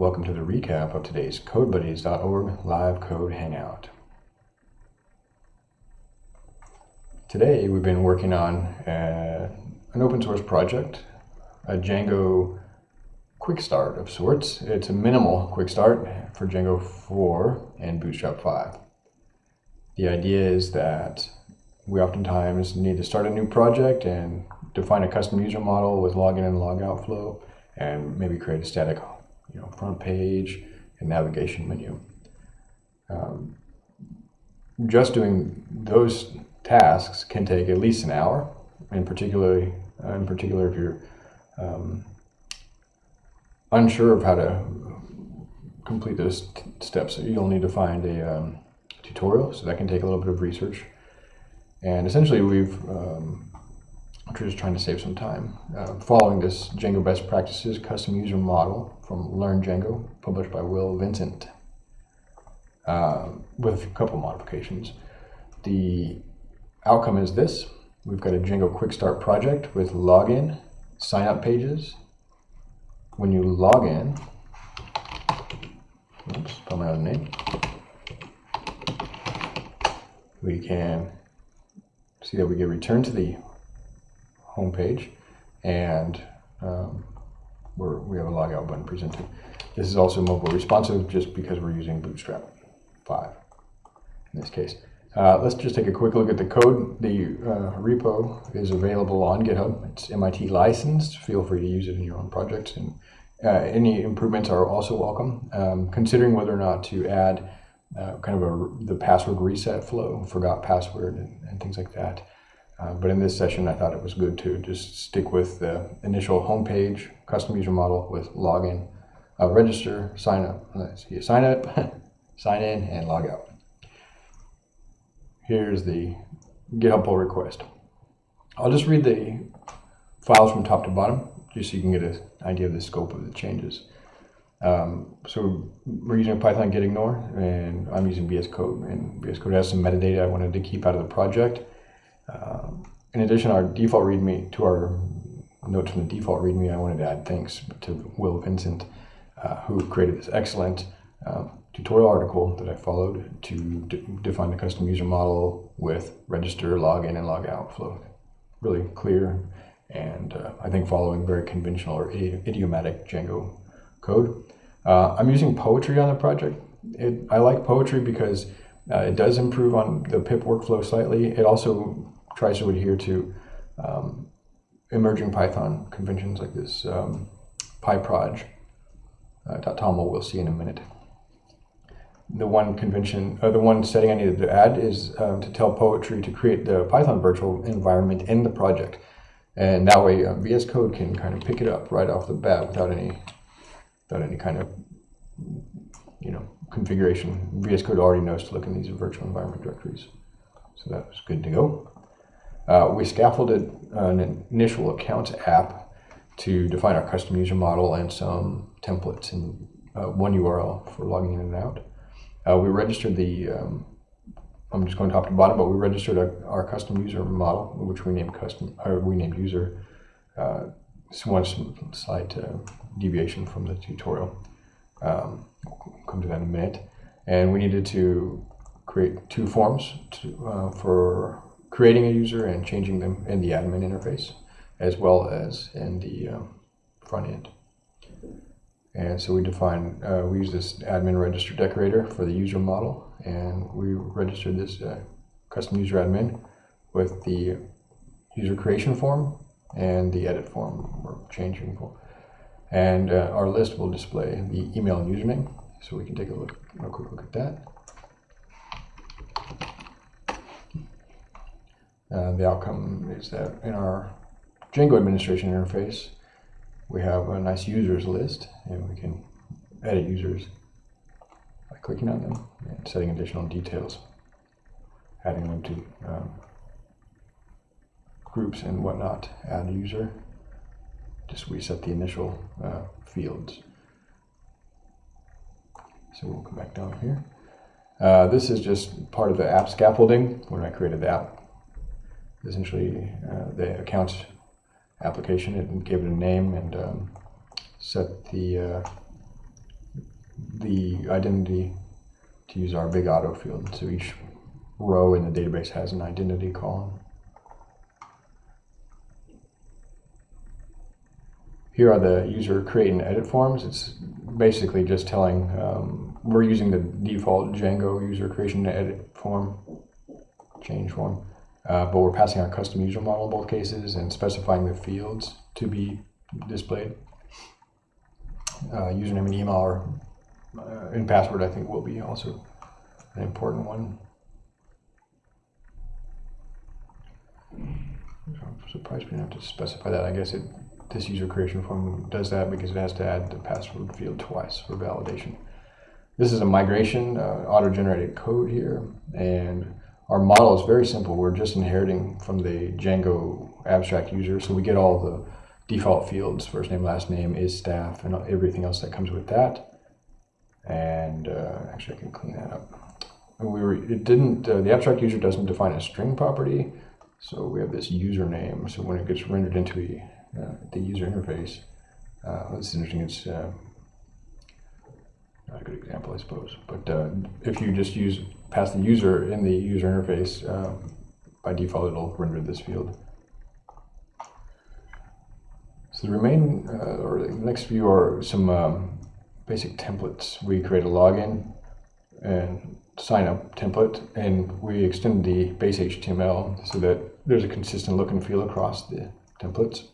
Welcome to the recap of today's CodeBuddies.org live code hangout. Today we've been working on uh, an open source project, a Django quick start of sorts. It's a minimal quick start for Django 4 and Bootstrap 5. The idea is that we oftentimes need to start a new project and define a custom user model with login and logout flow and maybe create a static you know, front page and navigation menu. Um, just doing those tasks can take at least an hour, in particular, uh, in particular if you're um, unsure of how to complete those steps, you'll need to find a um, tutorial, so that can take a little bit of research. And essentially, we've um, we're just trying to save some time. Uh, following this Django best practices custom user model from Learn Django, published by Will Vincent, uh, with a couple modifications. The outcome is this. We've got a Django Quick Start project with login, sign up pages. When you log in, oops, spell my own name, we can see that we get returned to the home page and um, we have a logout button presented. This is also mobile responsive just because we're using Bootstrap 5 in this case. Uh, let's just take a quick look at the code. The uh, repo is available on GitHub. It's MIT licensed. Feel free to use it in your own projects. And uh, any improvements are also welcome. Um, considering whether or not to add uh, kind of a, the password reset flow, forgot password, and, and things like that. Uh, but in this session, I thought it was good to just stick with the initial homepage, custom user model with login, uh, register, sign up. Let's see, sign up, sign in, and log out. Here's the GitHub pull request. I'll just read the files from top to bottom, just so you can get an idea of the scope of the changes. Um, so we're using Python gitignore, and I'm using VS Code. And VS Code has some metadata I wanted to keep out of the project. Um, in addition, our default README, to our notes from the default README, I wanted to add thanks to Will Vincent, uh, who created this excellent uh, tutorial article that I followed to define the custom user model with register, login, and logout flow. Really clear and uh, I think following very conventional or idiomatic Django code. Uh, I'm using poetry on the project. It, I like poetry because uh, it does improve on the pip workflow slightly. It also tries to adhere to um, emerging Python conventions like this um, PyProj uh, we'll see in a minute. The one convention, uh, the one setting I needed to add is um, to tell Poetry to create the Python virtual environment in the project. And that way uh, VS Code can kind of pick it up right off the bat without any, without any kind of, you know, configuration. VS Code already knows to look in these virtual environment directories. So that was good to go. Uh, we scaffolded an initial accounts app to define our custom user model and some templates and uh, one URL for logging in and out. Uh, we registered the, um, I'm just going top to bottom, but we registered a, our custom user model, which we named custom, or we named user. Uh, one slight uh, deviation from the tutorial. Um, we'll come to that in a minute. And we needed to create two forms to, uh, for creating a user and changing them in the admin interface, as well as in the um, front end. And so we define, uh, we use this admin register decorator for the user model, and we registered this uh, custom user admin with the user creation form and the edit form or changing form. And uh, our list will display the email and username, so we can take a look, a quick look at that. Uh, the outcome is that in our Django administration interface, we have a nice users list, and we can edit users by clicking on them and setting additional details, adding them to um, groups and whatnot, add a user, just reset the initial uh, fields. So we'll come back down here. Uh, this is just part of the app scaffolding when I created the app essentially uh, the accounts application and gave it a name and um, set the uh, the identity to use our big auto field. So each row in the database has an identity column. Here are the user create and edit forms. It's basically just telling, um, we're using the default Django user creation and edit form, change form, uh, but we're passing our custom user model in both cases and specifying the fields to be displayed. Uh, username and email are, uh, and password I think will be also an important one. I'm surprised we didn't have to specify that. I guess it this user creation form does that because it has to add the password field twice for validation. This is a migration uh, auto-generated code here, and our model is very simple. We're just inheriting from the Django abstract user, so we get all the default fields, first name, last name, is staff, and everything else that comes with that. And uh, actually, I can clean that up. We were, it didn't, uh, the abstract user doesn't define a string property, so we have this username. So when it gets rendered into a uh, the user interface. Uh, interesting. It's uh, not a good example, I suppose. But uh, if you just use pass the user in the user interface, uh, by default it'll render this field. So the remain uh, or the next few are some um, basic templates. We create a login and sign up template, and we extend the base HTML so that there's a consistent look and feel across the templates.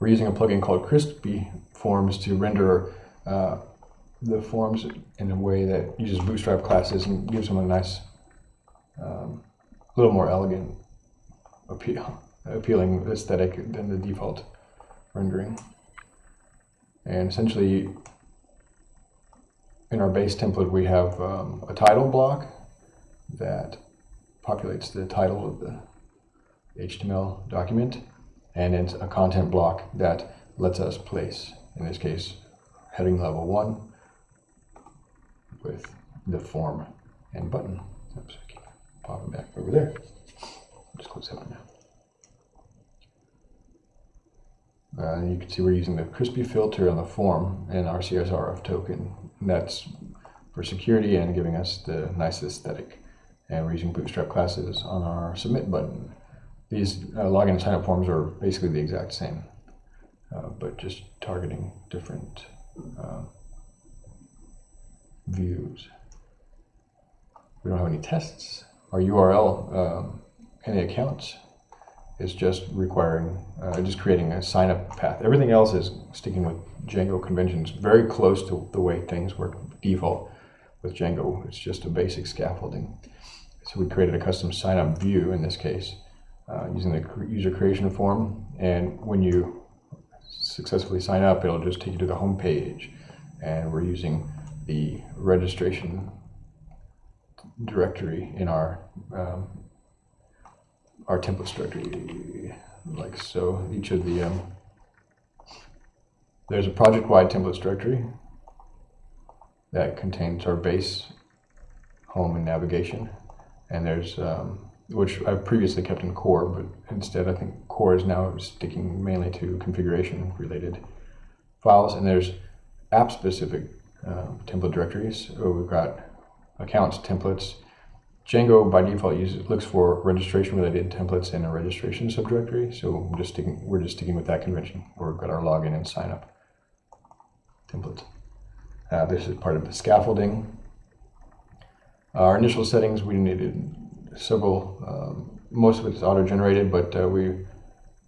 We're using a plugin called Crispy Forms to render uh, the forms in a way that uses Bootstrap classes and gives them a nice, um, little more elegant appeal, appealing aesthetic than the default rendering. And essentially, in our base template, we have um, a title block that populates the title of the HTML document and it's a content block that lets us place, in this case, heading level one with the form and button. Oops, I keep popping back over there. Just close that one now. Uh, you can see we're using the crispy filter on the form and our CSRF token. And that's for security and giving us the nice aesthetic. And we're using Bootstrap classes on our submit button. These uh, login and sign up forms are basically the exact same, uh, but just targeting different uh, views. We don't have any tests. Our URL, um, any accounts, is just requiring, uh, just creating a sign up path. Everything else is sticking with Django conventions, very close to the way things work default with Django. It's just a basic scaffolding. So we created a custom sign up view in this case uh, using the user creation form. And when you successfully sign up, it'll just take you to the home page. And we're using the registration directory in our um, our templates directory, like so. Each of the um, there's a project-wide templates directory that contains our base, home, and navigation, and there's um, which I've previously kept in core, but instead I think core is now sticking mainly to configuration related files. And there's app uh, template directories. We've got accounts templates. Django by default uses looks for registration related templates in a registration subdirectory. So we're just sticking we're just sticking with that convention. We've got our login and sign up templates. Uh, this is part of the scaffolding. Our initial settings we needed several, um, most of it is auto-generated, but uh, we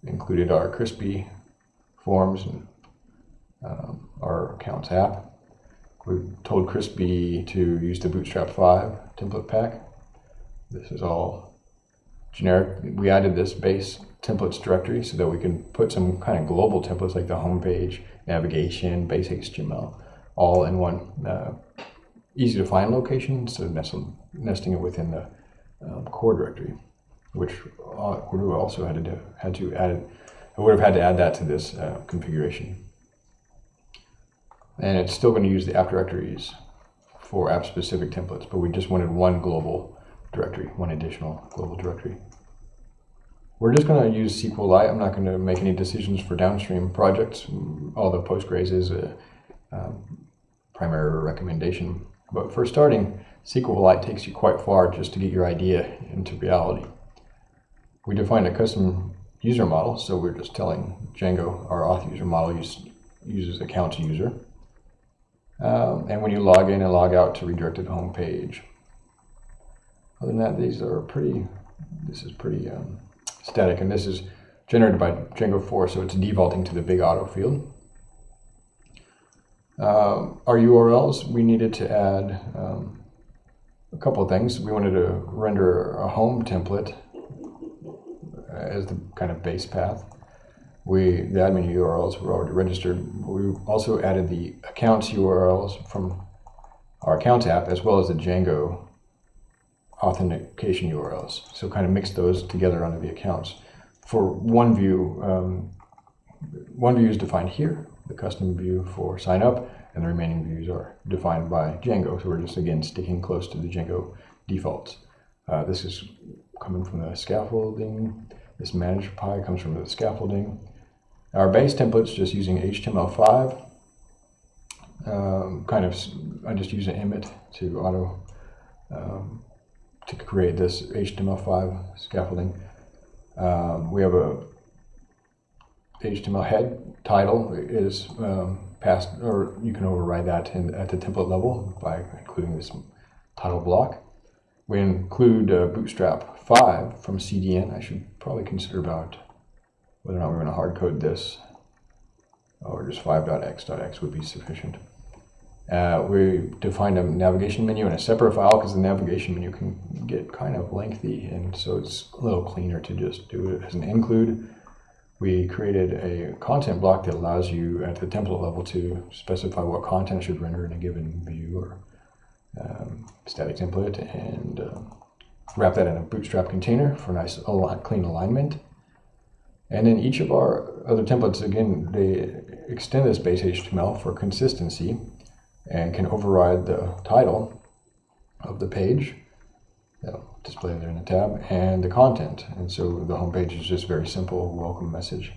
included our crispy forms and um, our accounts app. We told Crispy to use the Bootstrap 5 template pack. This is all generic. We added this base templates directory so that we can put some kind of global templates like the homepage, navigation, base HTML, all in one uh, easy to find location, instead so nesting it within the um, core directory, which uh, also had to do, had to add. I would have had to add that to this uh, configuration. And it's still going to use the app directories for app-specific templates, but we just wanted one global directory, one additional global directory. We're just going to use SQLite. I'm not going to make any decisions for downstream projects. All the Postgres is a um, primary recommendation. But for starting, SQLite takes you quite far just to get your idea into reality. We defined a custom user model, so we're just telling Django, our auth user model, use, uses account user. Um, and when you log in and log out to redirected home page. Other than that, these are pretty, this is pretty um, static, and this is generated by Django 4, so it's defaulting to the big auto field. Uh, our URLs, we needed to add um, a couple of things. We wanted to render a home template as the kind of base path. We the admin URLs were already registered. We also added the accounts URLs from our accounts app as well as the Django authentication URLs. So kind of mix those together under the accounts. For one view, um, one view is defined here, the custom view for sign up, and the remaining views are defined by Django. So we're just again sticking close to the Django defaults. Uh, this is coming from the scaffolding. This manage.py comes from the scaffolding. Our base template's just using HTML5. Um, kind of, I just use an Emmet to auto um, to create this HTML5 scaffolding. Um, we have a HTML head title is um, passed, or you can override that in, at the template level by including this title block. We include uh, Bootstrap 5 from CDN. I should probably consider about whether or not we're going to hard code this or just 5.x.x would be sufficient. Uh, we defined a navigation menu in a separate file because the navigation menu can get kind of lengthy and so it's a little cleaner to just do it as an include. We created a content block that allows you at the template level to specify what content should render in a given view or um, static template and uh, wrap that in a bootstrap container for nice clean alignment. And then each of our other templates, again, they extend this base HTML for consistency and can override the title of the page. That'll display there in the tab and the content. And so the home page is just very simple welcome message.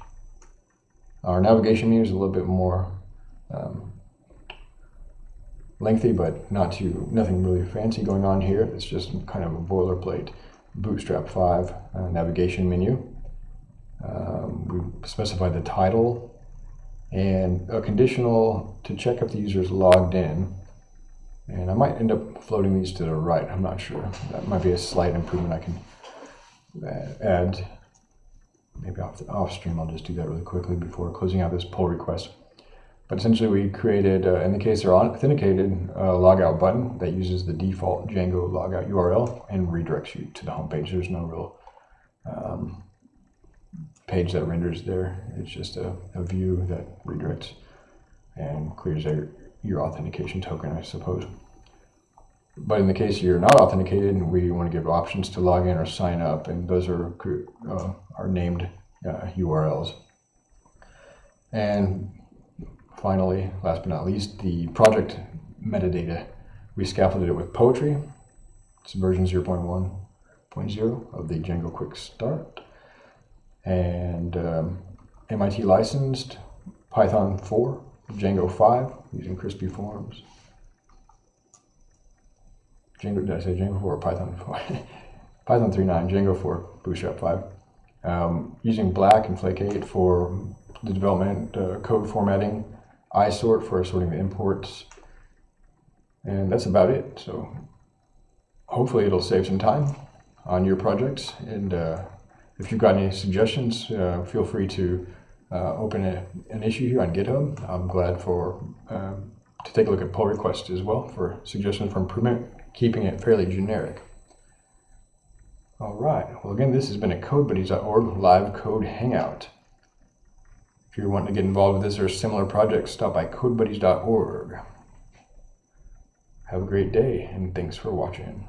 Our navigation menu is a little bit more um, lengthy, but not too nothing really fancy going on here. It's just kind of a boilerplate Bootstrap 5 uh, navigation menu. Um, we specify the title and a conditional to check if the user is logged in. And I might end up floating these to the right. I'm not sure. That might be a slight improvement I can uh, add. Maybe off, the, off stream, I'll just do that really quickly before closing out this pull request. But essentially we created, uh, in the case they're authenticated, a logout button that uses the default Django logout URL and redirects you to the home page. There's no real um, page that renders there. It's just a, a, view that redirects and clears out your authentication token, I suppose. But in the case you're not authenticated, we want to give options to log in or sign up, and those are uh, are named uh, URLs. And finally, last but not least, the project metadata. We scaffolded it with Poetry. It's version 0.1.0 of the Django Quick Start. And um, MIT licensed Python 4, Django 5 using Crispy Forms. Django, did I say Django 4 or Python 4? Python 3.9, Django 4, Bootstrap 5. Um, using Black and Flake8 for the development uh, code formatting isort for sorting the imports. And that's about it. So hopefully it'll save some time on your projects. And uh, if you've got any suggestions, uh, feel free to uh, open a, an issue here on GitHub. I'm glad for um, to take a look at pull requests as well for suggestions for improvement, keeping it fairly generic. All right. Well, again, this has been a CodeBuddies.org live code hangout. If you're wanting to get involved with this or similar projects, stop by codebuddies.org. Have a great day, and thanks for watching.